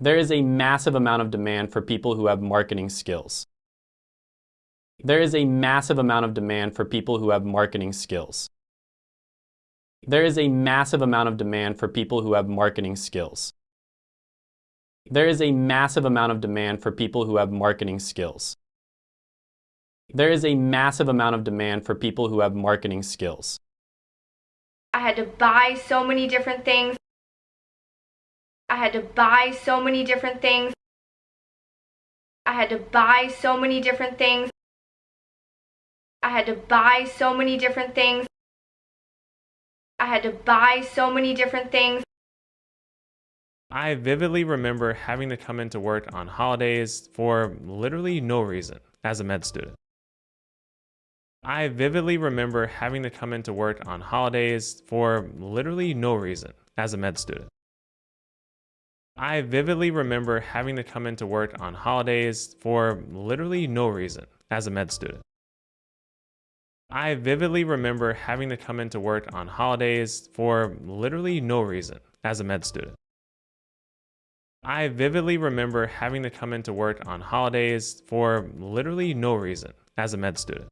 There is a massive amount of demand for people who have marketing skills. There is a massive amount of demand for people who have marketing skills. There is a massive amount of demand for people who have marketing skills. There is a massive amount of demand for people who have marketing skills. There is a massive amount of demand for people who have marketing skills. I had to buy so many different things. I had to buy so many different things. I had to buy so many different things. I had to buy so many different things. I had to buy so many different things. I vividly remember having to come into work on holidays for literally no reason as a med student. I vividly remember having to come into work on holidays for literally no reason as a med student. I vividly remember having to come into work on holidays for literally no reason as a med student. I vividly remember having to come into work on holidays for literally no reason as a med student. I vividly remember having to come into work on holidays for literally no reason as a med student.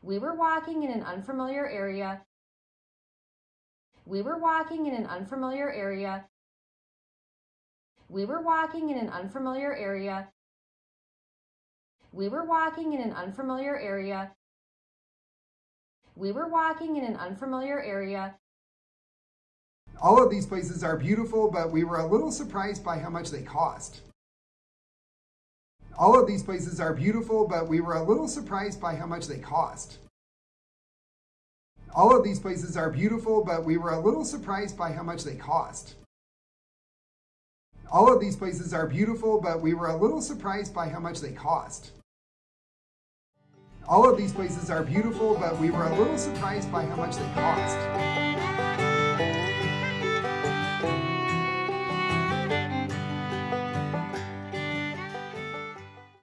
We were walking in an unfamiliar area. We were walking in an unfamiliar area. We were walking in an unfamiliar area. We were walking in an unfamiliar area. We were walking in an unfamiliar area. All of these places are beautiful, but we were a little surprised by how much they cost. All of these places are beautiful, but we were a little surprised by how much they cost. All of these places are beautiful, but we were a little surprised by how much they cost. All of these places are beautiful, but we were a little surprised by how much they cost. All of these places are beautiful, but we were a little surprised by how much they cost.